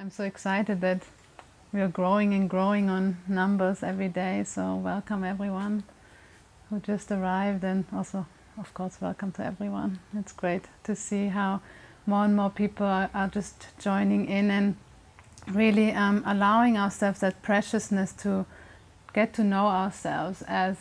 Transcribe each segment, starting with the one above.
I'm so excited that we are growing and growing on numbers every day. So welcome everyone who just arrived and also, of course, welcome to everyone. It's great to see how more and more people are, just joining in and really um, allowing ourselves that preciousness to get to know ourselves as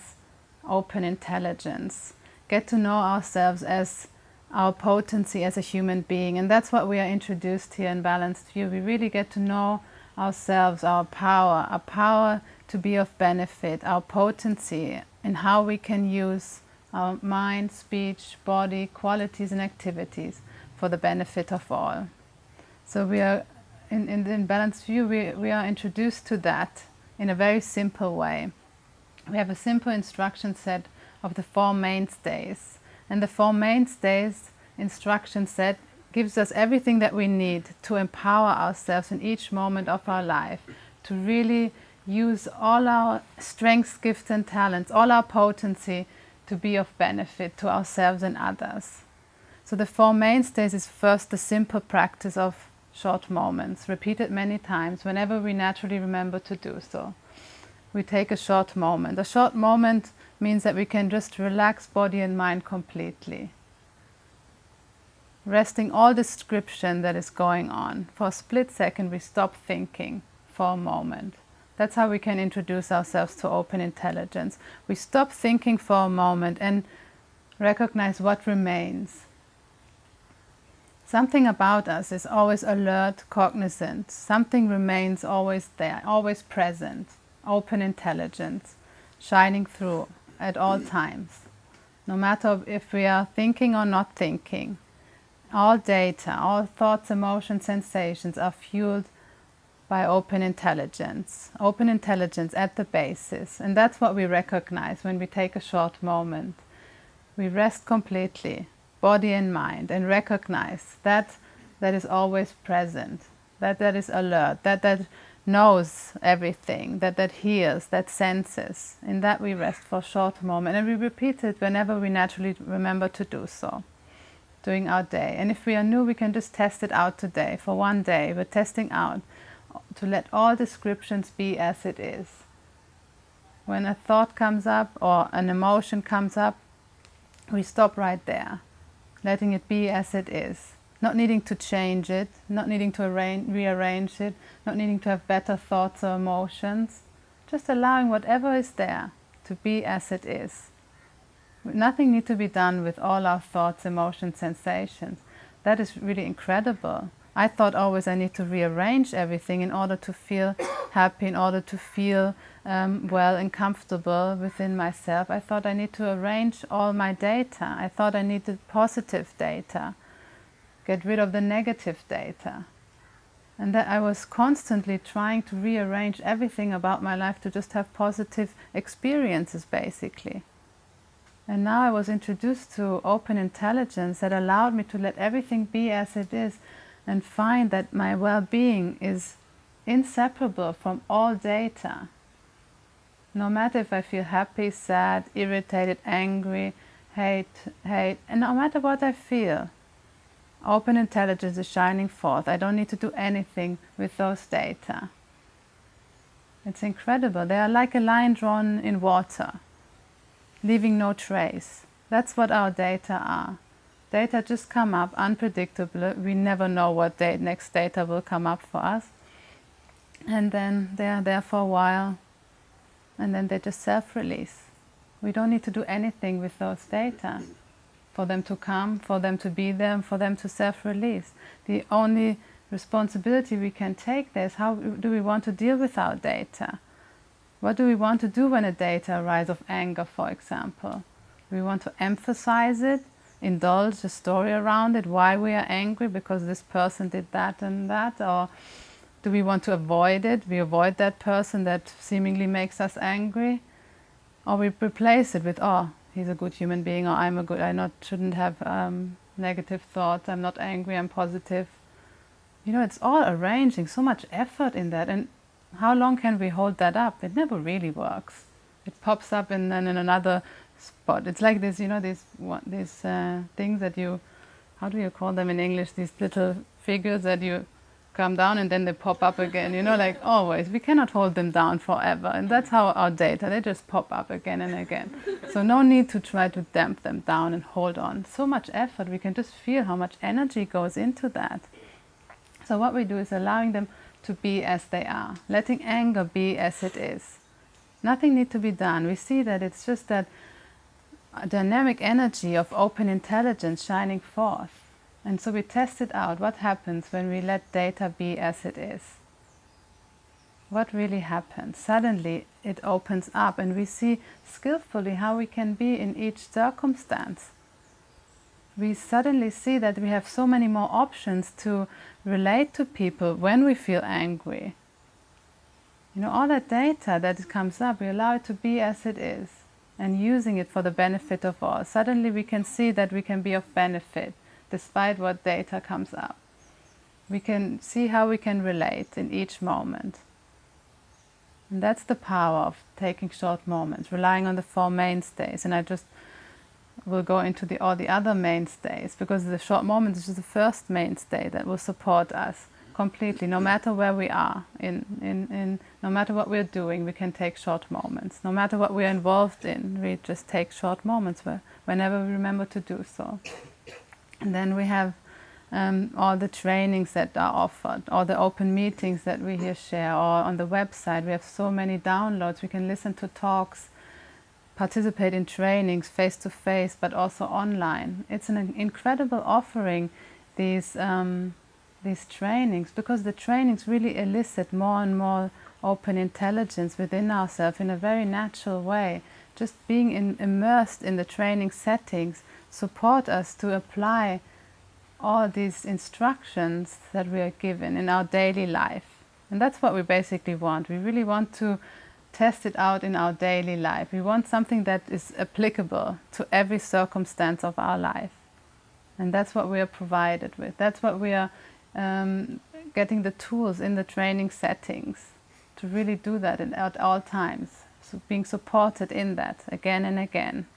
open intelligence, get to know ourselves as our potency as a human being. And that's what we are introduced here in Balanced View. We really get to know ourselves, our power, our power to be of benefit, our potency, and how we can use our mind, speech, body, qualities and activities for the benefit of all. So we are, in, in, in Balanced View, we, we are introduced to that in a very simple way. We have a simple instruction set of the Four Mainstays and the Four Mainstays instruction set gives us everything that we need to empower ourselves in each moment of our life, to really use all our strengths, gifts and talents, all our potency to be of benefit to ourselves and others. So the Four Mainstays is first the simple practice of short moments, repeated many times whenever we naturally remember to do so. We take a short moment. A short moment means that we can just relax body and mind completely. Resting all description that is going on. For a split second we stop thinking for a moment. That's how we can introduce ourselves to open intelligence. We stop thinking for a moment and recognize what remains. Something about us is always alert, cognizant. Something remains always there, always present. Open intelligence, shining through at all times, no matter if we are thinking or not thinking. All data, all thoughts, emotions, sensations are fueled by open intelligence. Open intelligence at the basis. And that's what we recognize when we take a short moment. We rest completely, body and mind, and recognize that that is always present, that that is alert, that that knows everything, that that hears, that senses. In that we rest for a short moment and we repeat it whenever we naturally remember to do so during our day. And if we are new, we can just test it out today for one day. We're testing out to let all descriptions be as it is. When a thought comes up or an emotion comes up, we stop right there, letting it be as it is not needing to change it, not needing to arrange, rearrange it, not needing to have better thoughts or emotions, just allowing whatever is there to be as it is. Nothing needs to be done with all our thoughts, emotions, sensations. That is really incredible. I thought always I need to rearrange everything in order to feel happy, in order to feel um, well and comfortable within myself. I thought I need to arrange all my data. I thought I needed positive data get rid of the negative data. And that I was constantly trying to rearrange everything about my life to just have positive experiences, basically. And now I was introduced to open intelligence that allowed me to let everything be as it is and find that my well-being is inseparable from all data. No matter if I feel happy, sad, irritated, angry, hate, hate, and no matter what I feel, Open intelligence is shining forth. I don't need to do anything with those data. It's incredible. They are like a line drawn in water, leaving no trace. That's what our data are. Data just come up unpredictable. We never know what next data will come up for us. And then they are there for a while. And then they just self-release. We don't need to do anything with those data for them to come, for them to be there, for them to self-release. The only responsibility we can take there is how do we want to deal with our data? What do we want to do when a data arises of anger, for example? We want to emphasize it, indulge the story around it, why we are angry because this person did that and that, or do we want to avoid it? We avoid that person that seemingly makes us angry, or we replace it with, oh, he's a good human being or I'm a good, I not shouldn't have um, negative thoughts, I'm not angry, I'm positive. You know, it's all arranging, so much effort in that. And how long can we hold that up? It never really works. It pops up and then in another spot. It's like this, you know, these, these uh, things that you, how do you call them in English, these little figures that you come down and then they pop up again, you know, like always. We cannot hold them down forever. And that's how our data, they just pop up again and again. So no need to try to damp them down and hold on. So much effort, we can just feel how much energy goes into that. So what we do is allowing them to be as they are, letting anger be as it is. Nothing need to be done. We see that it's just that dynamic energy of open intelligence shining forth. And so we tested out what happens when we let data be as it is. What really happens? Suddenly it opens up and we see skillfully how we can be in each circumstance. We suddenly see that we have so many more options to relate to people when we feel angry. You know, all that data that comes up, we allow it to be as it is and using it for the benefit of all. Suddenly we can see that we can be of benefit despite what data comes up. We can see how we can relate in each moment. And that's the power of taking short moments, relying on the four mainstays. And I just will go into the, all the other mainstays because the short moments is just the first mainstay that will support us completely, no matter where we are, in, in, in, no matter what we're doing, we can take short moments. No matter what we're involved in, we just take short moments where, whenever we remember to do so. And then we have um, all the trainings that are offered, all the open meetings that we here share, or on the website we have so many downloads. We can listen to talks, participate in trainings face to face, but also online. It's an incredible offering, these, um, these trainings, because the trainings really elicit more and more open intelligence within ourselves in a very natural way. Just being in, immersed in the training settings support us to apply all these instructions that we are given in our daily life. And that's what we basically want. We really want to test it out in our daily life. We want something that is applicable to every circumstance of our life. And that's what we are provided with. That's what we are um, getting the tools in the training settings to really do that at all times. Being supported in that again and again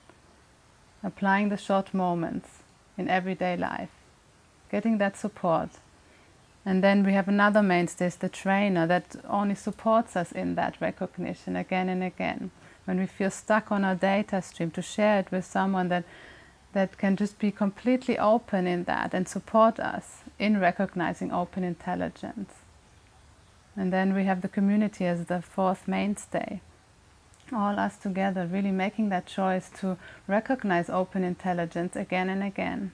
applying the short moments in everyday life, getting that support. And then we have another mainstay, the trainer, that only supports us in that recognition again and again. When we feel stuck on our data stream, to share it with someone that, that can just be completely open in that and support us in recognizing open intelligence. And then we have the community as the fourth mainstay all us together really making that choice to recognize open intelligence again and again.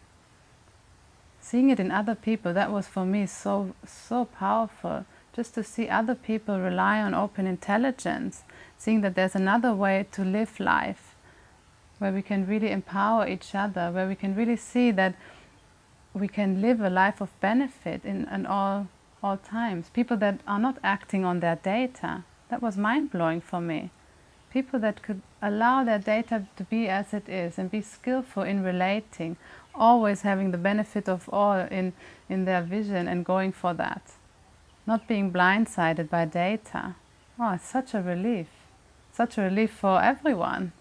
Seeing it in other people, that was for me so, so powerful. Just to see other people rely on open intelligence, seeing that there's another way to live life, where we can really empower each other, where we can really see that we can live a life of benefit in, in all, all times. People that are not acting on their data. That was mind-blowing for me people that could allow their data to be as it is and be skillful in relating, always having the benefit of all in, in their vision and going for that. Not being blindsided by data. Oh, it's such a relief. Such a relief for everyone.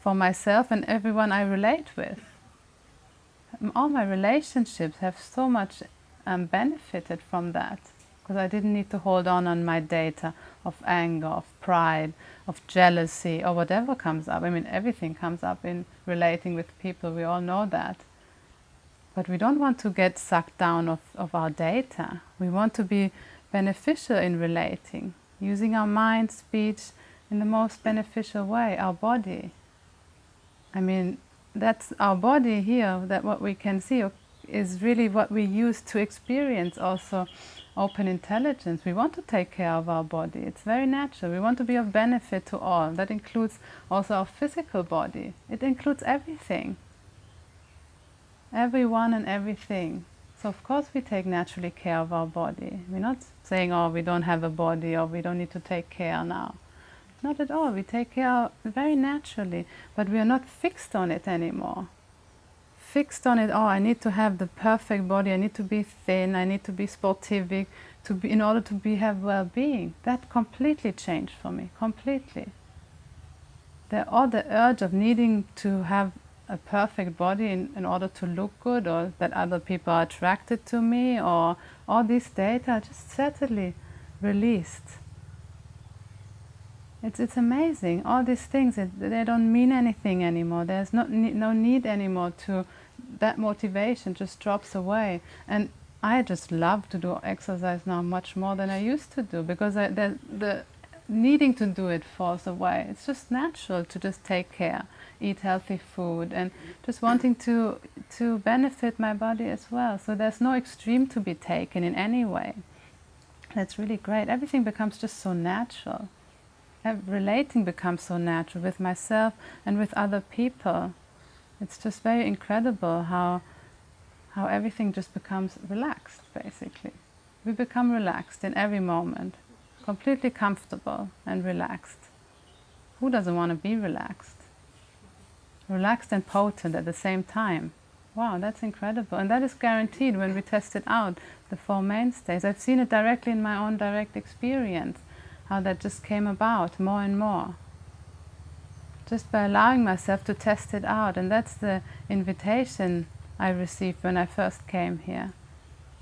For myself and everyone I relate with. All my relationships have so much um, benefited from that because I didn't need to hold on on my data of anger, of pride, of jealousy, or whatever comes up. I mean, everything comes up in relating with people, we all know that. But we don't want to get sucked down of, of our data. We want to be beneficial in relating, using our mind, speech in the most beneficial way, our body. I mean, that's our body here, that what we can see is really what we use to experience also open intelligence. We want to take care of our body. It's very natural. We want to be of benefit to all. That includes also our physical body. It includes everything. Everyone and everything. So of course we take naturally care of our body. We're not saying, oh, we don't have a body or we don't need to take care now. Not at all. We take care very naturally, but we are not fixed on it anymore fixed on it, oh, I need to have the perfect body, I need to be thin, I need to be sportivic to be, in order to be, have well-being. That completely changed for me, completely. The, all the urge of needing to have a perfect body in, in order to look good or that other people are attracted to me or all these data just certainly released. It's, it's amazing. All these things, it, they don't mean anything anymore. There's no, no need anymore to, that motivation just drops away. And I just love to do exercise now much more than I used to do because I, the, the needing to do it falls away. It's just natural to just take care, eat healthy food and just wanting to, to benefit my body as well. So there's no extreme to be taken in any way. That's really great. Everything becomes just so natural. Relating becomes so natural with myself and with other people. It's just very incredible how, how everything just becomes relaxed, basically. We become relaxed in every moment completely comfortable and relaxed. Who doesn't want to be relaxed? Relaxed and potent at the same time. Wow, that's incredible. And that is guaranteed when we test it out, the Four Mainstays. I've seen it directly in my own direct experience, how that just came about more and more. Just by allowing myself to test it out. And that's the invitation I received when I first came here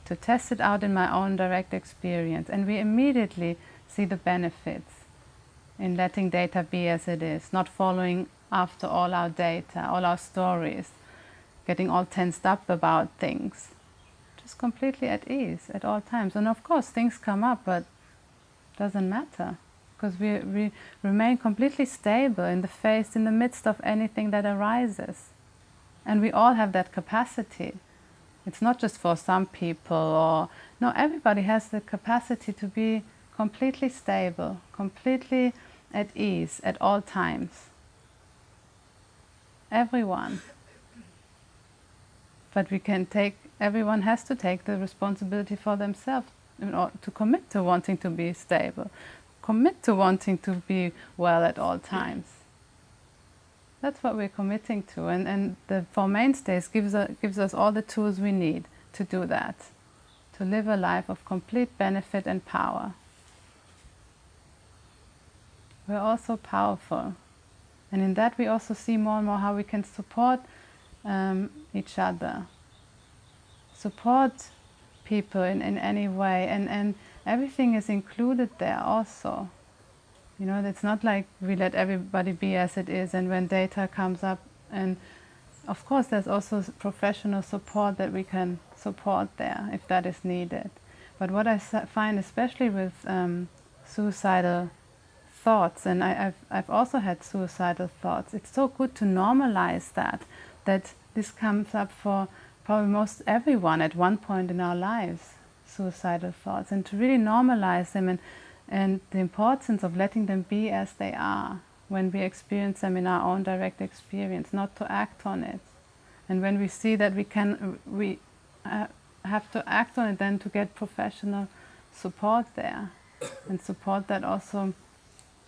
to test it out in my own direct experience. And we immediately see the benefits in letting data be as it is, not following after all our data, all our stories, getting all tensed up about things. Just completely at ease at all times. And of course things come up, but doesn't matter because we, we remain completely stable in the face, in the midst of anything that arises. And we all have that capacity. It's not just for some people or, no, everybody has the capacity to be completely stable, completely at ease at all times. Everyone. But we can take, everyone has to take the responsibility for themselves in order to commit to wanting to be stable, commit to wanting to be well at all times. That's what we're committing to, and, and the Four Mainstays gives, a, gives us all the tools we need to do that, to live a life of complete benefit and power. We're also powerful, and in that we also see more and more how we can support um, each other, support people in, in any way, and, and everything is included there also. You know, it's not like we let everybody be as it is and when data comes up and of course there's also professional support that we can support there if that is needed. But what I find especially with um, suicidal thoughts and I, have I've also had suicidal thoughts, it's so good to normalize that, that this comes up for probably most everyone at one point in our lives, suicidal thoughts, and to really normalize them and and the importance of letting them be as they are when we experience them in our own direct experience, not to act on it. And when we see that we can, we uh, have to act on it, then to get professional support there and support that also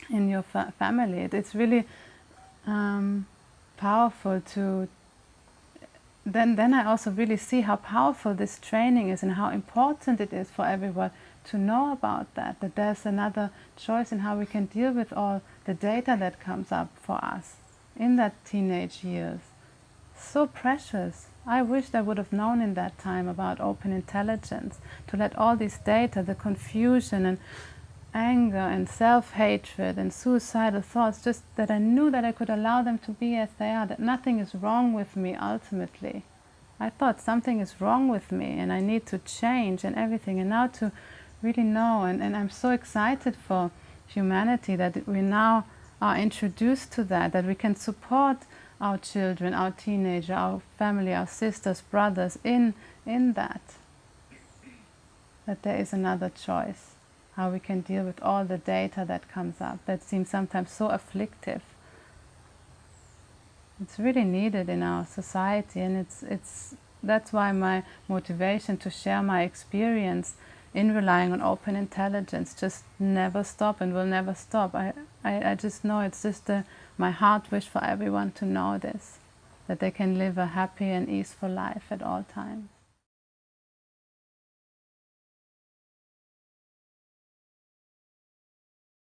in your fa family. It, it's really um, powerful to, then, then I also really see how powerful this training is and how important it is for everyone to know about that, that there's another choice in how we can deal with all the data that comes up for us in that teenage years. So precious. I wish I would have known in that time about open intelligence, to let all this data, the confusion and anger and self-hatred and suicidal thoughts, just that I knew that I could allow them to be as they are, that nothing is wrong with me ultimately. I thought something is wrong with me and I need to change and everything. And now to really know. And, and I'm so excited for humanity that we now are introduced to that, that we can support our children, our teenager, our family, our sisters, brothers in, in that. That there is another choice, how we can deal with all the data that comes up that seems sometimes so afflictive. It's really needed in our society and it's, it's, that's why my motivation to share my experience in relying on open intelligence just never stop and will never stop. I, I, I just know it's just a, my heart wish for everyone to know this, that they can live a happy and easeful life at all times.